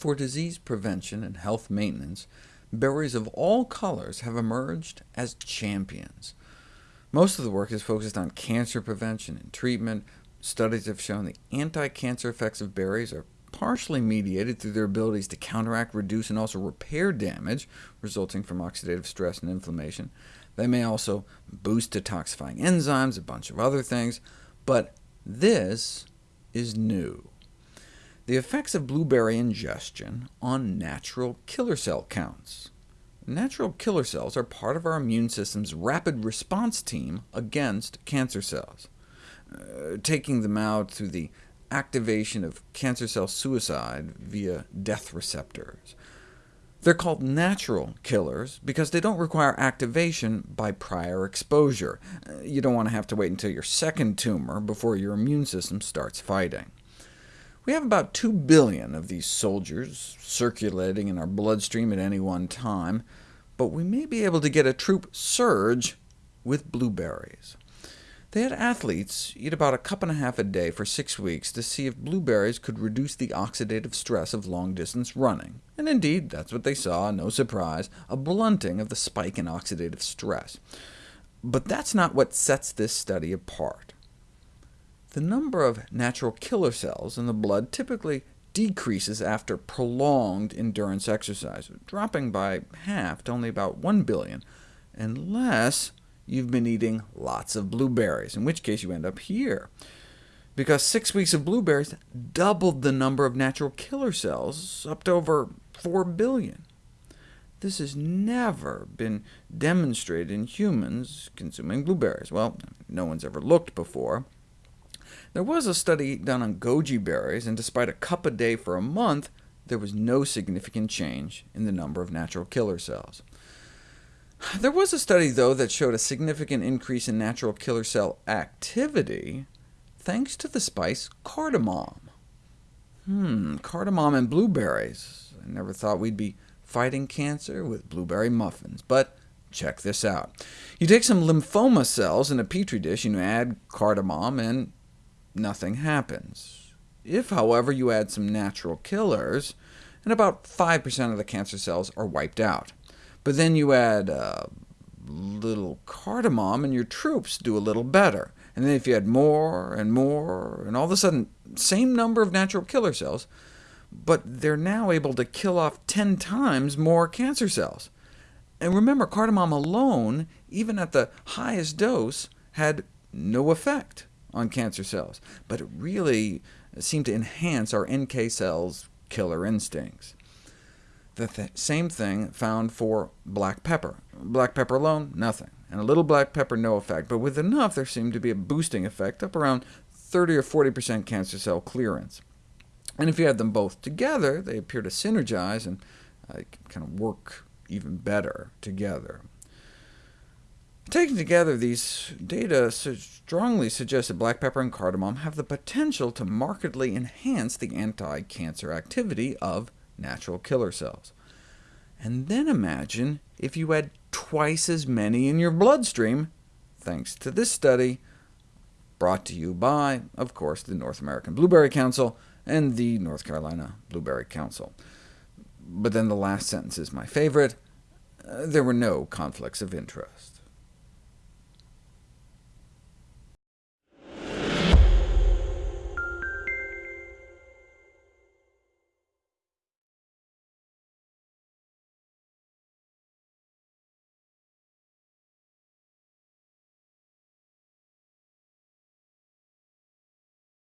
For disease prevention and health maintenance, berries of all colors have emerged as champions. Most of the work is focused on cancer prevention and treatment. Studies have shown the anti-cancer effects of berries are partially mediated through their abilities to counteract, reduce, and also repair damage resulting from oxidative stress and inflammation. They may also boost detoxifying enzymes, a bunch of other things, but this is new the effects of blueberry ingestion on natural killer cell counts. Natural killer cells are part of our immune system's rapid response team against cancer cells. Uh, taking them out through the activation of cancer cell suicide via death receptors. They're called natural killers because they don't require activation by prior exposure. Uh, you don't want to have to wait until your second tumor before your immune system starts fighting. We have about 2 billion of these soldiers circulating in our bloodstream at any one time, but we may be able to get a troop surge with blueberries. They had athletes eat about a cup and a half a day for six weeks to see if blueberries could reduce the oxidative stress of long-distance running. And indeed, that's what they saw, no surprise, a blunting of the spike in oxidative stress. But that's not what sets this study apart. The number of natural killer cells in the blood typically decreases after prolonged endurance exercise, dropping by half to only about 1 billion, unless you've been eating lots of blueberries, in which case you end up here. Because six weeks of blueberries doubled the number of natural killer cells, up to over 4 billion. This has never been demonstrated in humans consuming blueberries. Well, no one's ever looked before. There was a study done on goji berries, and despite a cup a day for a month, there was no significant change in the number of natural killer cells. There was a study, though, that showed a significant increase in natural killer cell activity thanks to the spice cardamom. Hmm, cardamom and blueberries. I never thought we'd be fighting cancer with blueberry muffins, but check this out. You take some lymphoma cells in a petri dish, and you add cardamom, and nothing happens. If, however, you add some natural killers, and about 5% of the cancer cells are wiped out. But then you add a little cardamom, and your troops do a little better. And then if you add more and more, and all of a sudden, same number of natural killer cells, but they're now able to kill off 10 times more cancer cells. And remember, cardamom alone, even at the highest dose, had no effect on cancer cells, but it really seemed to enhance our NK cells' killer instincts. The th same thing found for black pepper. Black pepper alone, nothing, and a little black pepper, no effect, but with enough there seemed to be a boosting effect, up around 30 or 40% cancer cell clearance. And if you add them both together, they appear to synergize and uh, kind of work even better together. Taken together, these data strongly suggest that black pepper and cardamom have the potential to markedly enhance the anti-cancer activity of natural killer cells. And then imagine if you had twice as many in your bloodstream, thanks to this study, brought to you by, of course, the North American Blueberry Council and the North Carolina Blueberry Council. But then the last sentence is my favorite. Uh, there were no conflicts of interest.